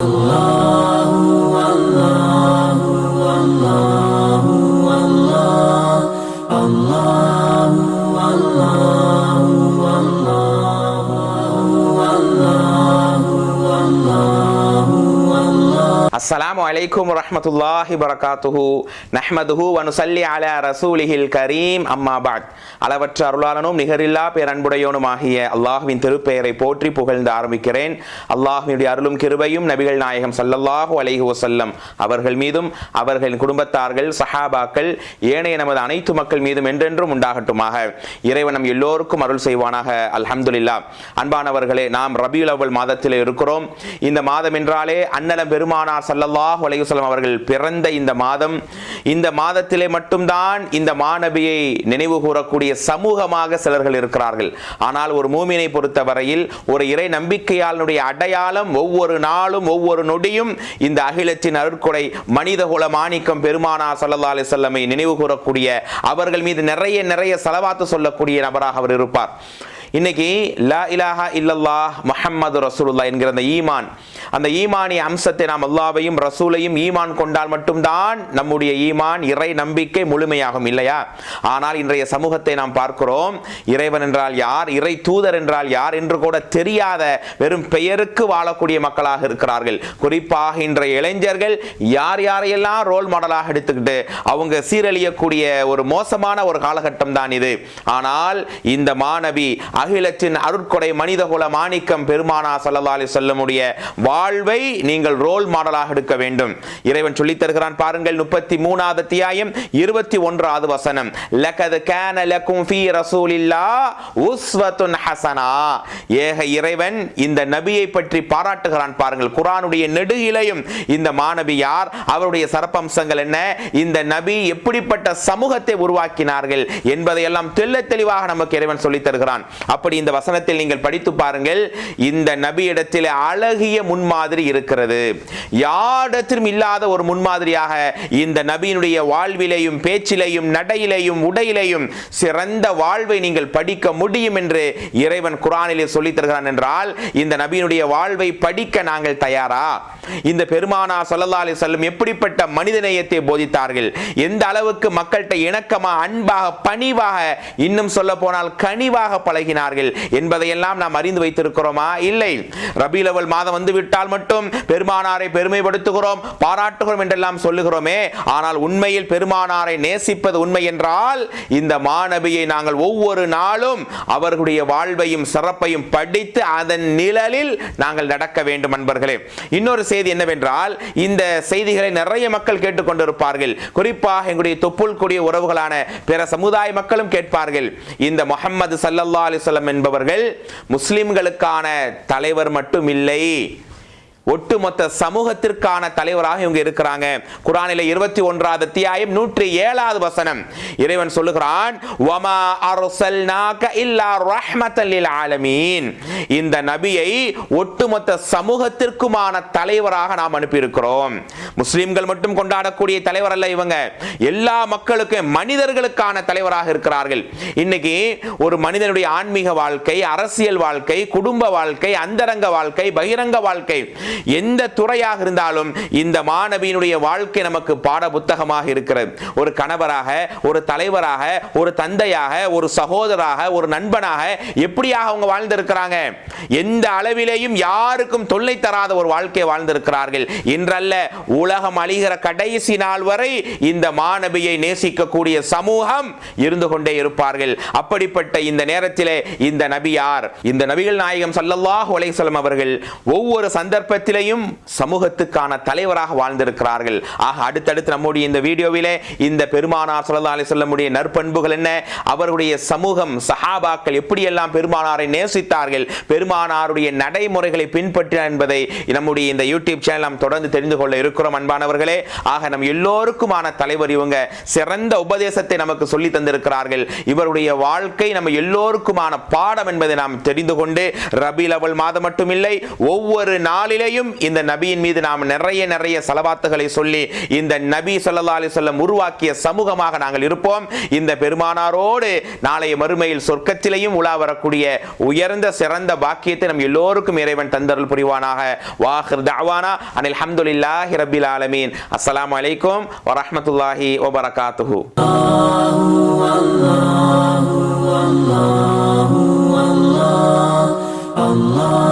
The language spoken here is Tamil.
Allah. அஸ்ஸலாமு அலைக்கும் வரமத்துல்லாஹி வரகாத்துஹு நஹ்மதுஹு வனுசல்லி அல ரசூலிஹில் கரீம் அம்மா பாத் அளவற்ற அருளாளனும் நிகரில்லா பேரன்புடையோனுமாகிய அல்லாஹுவின் திருப்பெயரை போற்றி புகழ்ந்து ஆரம்பிக்கிறேன். அல்லாஹுவினுடைய அருளும் கிருபையும் நபிகள் நாயகம் சல்லல்லாஹு அலைஹி வசல்லம் அவர்கள் மீதும் அவர்களின் குடும்பத்தார்கள் சஹாபாக்கள் ஏனைய நமது அனைத்து மக்கள் மீதும் என்றென்றும் உண்டாகட்டுமாக. இறைவனம் எல்லோருக்கும் அருள் செய்வானாக. அல்ஹம்துலில்லா அன்பானவர்களே நாம் ரபியுல் அவ்வல் மாதத்தில் இருக்கிறோம். இந்த மாதம் என்றாலே அன்னலம் பெருமானார் சல்லாஹ் அலைஹி அவர்கள் பிறந்த இந்த மாதம் இந்த மாதத்திலே மட்டும்தான் இந்த மாணவியை நினைவு கூறக்கூடிய சமூகமாக சிலர்கள் இருக்கிறார்கள். ஆனால் ஒரு மூமினை பொறுத்தவரையில் ஒரு இறை நம்பிக்கையாளனுடைய அடையாளம் ஒவ்வொரு நாளும் ஒவ்வொரு நொடியும் இந்த அகிலத்தின் அருட்கொடை மனிதகுல மாணிக்கம் பெருமானா சல்லா அலைஹி வஸல்லமை நினைவு கூறக்கூடிய அவர்கள் மீது நிறைய நிறைய செலவாத்து சொல்லக்கூடிய நபராக அவர் இருப்பார். இன்னைக்கு லா இலாஹா இல்லல்லாஹ் முஹம்மது ரசூலுல்லா என்கிற அந்த ஈமான் அந்த ஈமானிய அம்சத்தை நாம் அல்லாவையும் ரசூலையும் ஈமான் கொண்டால் மட்டும்தான் நம்முடைய ஈமான் இறை நம்பிக்கை முழுமையாகும் இல்லையா? ஆனால் இன்றைய சமூகத்தை நாம் பார்க்கிறோம் இறைவன் என்றால் யார் இறை தூதர் என்றால் யார் என்று கூட தெரியாத வெறும் பெயருக்கு வாழக்கூடிய மக்களாக இருக்கிறார்கள். குறிப்பாக இன்றைய இளைஞர்கள் யார் யாரையெல்லாம் ரோல் மாடலாக எடுத்துக்கிட்டு அவங்க சீரழியக்கூடிய ஒரு மோசமான ஒரு காலகட்டம் தான் இது. ஆனால் இந்த மாணவி அகிலத்தின் அருட்கொடை மனிதகுல மாணிக்கம் பெருமானா சல்லா அலி வா வாழ்வை நீங்கள் ரோல் மாடலாக எடுக்க வேண்டும். இறைவன் சொல்லி தருகிறான் பாருங்கள் முப்பத்தி மூணாவது அத்தியாயம் இருபத்தி ஒன்றாவது வசனம். லகது கேன லக்கும் ஃபீ ரசூலில்லா உஸ்வத்துன் ஹசனா. ஏக இறைவன் இந்த நபியை பற்றி பாராட்டுகிறான் பாருங்கள். குரானுடைய நெடுகிலையும் இந்த மாணவி யார் அவருடைய சரப்பம்சங்கள் என்ன இந்த நபி எப்படிப்பட்ட சமூகத்தை உருவாக்கினார்கள் என்பதையெல்லாம் தெல்ல தெளிவாக நமக்கு இறைவன் சொல்லி தருகிறான். அப்படி இந்த வசனத்தில் நீங்கள் படித்து பாருங்கள் இந்த நபியிடத்தில் அழகிய முன் முன்மாதிரி இருக்கிறது. யாரிடத்திலும் இல்லாத ஒரு முன்மாதிரியாக இந்த நபியினுடைய வாழ்விலையும் பேச்சிலையும் நடையிலையும் உடையிலையும் சிறந்த வாழ்வை நீங்கள் படிக்க முடியும் என்று இறைவன் குரானிலே சொல்லித் தருகிறான் என்றால் இந்த நபியினுடைய வாழ்வை படிக்க நாங்கள் தயாரா? இந்த பெருமானா சல்லல்லா அலி செல்லும் எப்படிப்பட்ட மனிதநேயத்தை போதித்தார்கள்? எந்த அளவுக்கு மக்கள்கிட்ட இணக்கமா அன்பாக பணிவாக இன்னும் சொல்ல போனால் கனிவாக பழகினார்கள் என்பதையெல்லாம் நாம் அறிந்து வைத்திருக்கிறோமா? இல்லை. ரபீலவல் மாதம் வந்து விட்டால் மட்டும் பெருமானாரை பெருமைப்படுத்துகிறோம் பாராட்டுகிறோம் என்றெல்லாம் சொல்லுகிறோமே. ஆனால் உண்மையில் பெருமானாரை நேசிப்பது உண்மை என்றால் இந்த மாணவியை நாங்கள் ஒவ்வொரு நாளும் அவர்களுடைய வாழ்வையும் சிறப்பையும் படித்து அதன் நிழலில் நாங்கள் நடக்க வேண்டும் அன்பர்களே. இன்னொரு செய்தி என்னவென்றால் இந்த செய்திகளை நிறைய மக்கள் கேட்டுக்கொண்டிருப்பார்கள். குறிப்பாக எங்களுடைய தொப்புள் கூடிய உறவுகளான பிற சமுதாய மக்களும் கேட்பார்கள். இந்த முகமது சல்லல்லா அலிசல்லம் என்பவர்கள் முஸ்லிம்களுக்கான தலைவர் மட்டும் இல்லை ஒட்டுமொத்த சமூகத்திற்கான தலைவராக இவங்க இருக்கிறாங்க. குரானில இருபத்தி ஒன்றாவது அத்தியாயம் நூற்றி ஏழாவது வசனம். இறைவன் சொல்லுகிறான் வமா அர்சல்நாக இல்லா ரஹ்மத்தல் ஆலமீன். இந்த நபியை ஒட்டுமொத்த சமூகத்திற்குமான தலைவராக நாம் அனுப்பியிருக்கிறோம். முஸ்லிம்கள் மட்டும் கொண்டாடக்கூடிய தலைவர் அல்ல இவங்க. எல்லா மக்களுக்கும் மனிதர்களுக்கான தலைவராக இருக்கிறார்கள். இன்னைக்கு ஒரு மனிதனுடைய ஆன்மீக வாழ்க்கை அரசியல் வாழ்க்கை குடும்ப வாழ்க்கை அந்தரங்க வாழ்க்கை பகிரங்க வாழ்க்கை எந்த துறையாக இருந்தாலும் இந்த மாணவியினுடைய வாழ்க்கை நமக்கு பாட புத்தகமாக இருக்கிறது. ஒரு கணவராக ஒரு தலைவராக ஒரு தந்தையாக ஒரு சகோதராக ஒரு நண்பனாக எப்படியாக அவங்க வாழ்ந்திருக்கிறாங்க? எந்த அளவிலேயும் யாருக்கும் தொல்லை தராத ஒரு வாழ்க்கை வாழ்ந்திருக்கிறார்கள். இன்றல்ல உலகம் அழிகிற கடைசி நாள் வரை இந்த மாணவியை நேசிக்கக்கூடிய சமூகம் இருந்து கொண்டே இருப்பார்கள். அப்படிப்பட்ட இந்த நேரத்திலே இந்த நபியார் இந்த நபிகள் நாயகம் சல்லல்லாஹ் அலைஹி அவர்கள் ஒவ்வொரு சந்தர்ப்பத்தில் சமூகத்திலையும் சமூகத்துக்கான தலைவராக வாழ்ந்திருக்கிறார்கள். ஆக அடுத்தடுத்து நம்முடைய இந்த வீடியோவிலே இந்த பெருமானார் சொல்லா அலி சொல்லமுடைய நற்பண்புகள் என்ன? அவருடைய சமூகம் சஹாபாக்கள் எப்படியெல்லாம் பெருமானாரை நேசித்தார்கள்? பெருமானாருடைய நடைமுறைகளை பின்பற்றினார் என்பதை நம்முடைய இந்த யூடியூப் சேனல் நாம் தொடர்ந்து தெரிந்து கொள்ள இருக்கிறோம் அன்பானவர்களே. ஆக நம் எல்லோருக்குமான தலைவர் இவங்க. சிறந்த உபதேசத்தை நமக்கு சொல்லி தந்திருக்கிறார்கள். இவருடைய வாழ்க்கை நம்ம எல்லோருக்குமான பாடம் என்பதை நாம் தெரிந்து கொண்டு ரபி லவல் மாதம் மட்டுமில்லை ஒவ்வொரு நாளிலேயும் இன்றையும் இந்த நபியின் மீது நாம் நிறைய நிறைய செலவாத்துகளை சொல்லி இந்த நபி சொல்லா அலி சொல்லம் உருவாக்கிய சமூகமாக நாங்கள் இருப்போம். இந்த பெருமானாரோடு நாளைய மறுமையில் சொர்க்கத்திலையும் உலா வரக்கூடிய உயர்ந்த சிறந்த பாக்கியத்தை நம் எல்லோருக்கும் இறைவன் தந்தருள் புரிவானாக. வாஹிர் தாவானா அனில் ஹம்துலில்லாஹி ரபில் ஆலமீன். அஸ்லாம் வலைக்கும் வரமத்துல்லாஹி வபரகாத்துஹு. Allah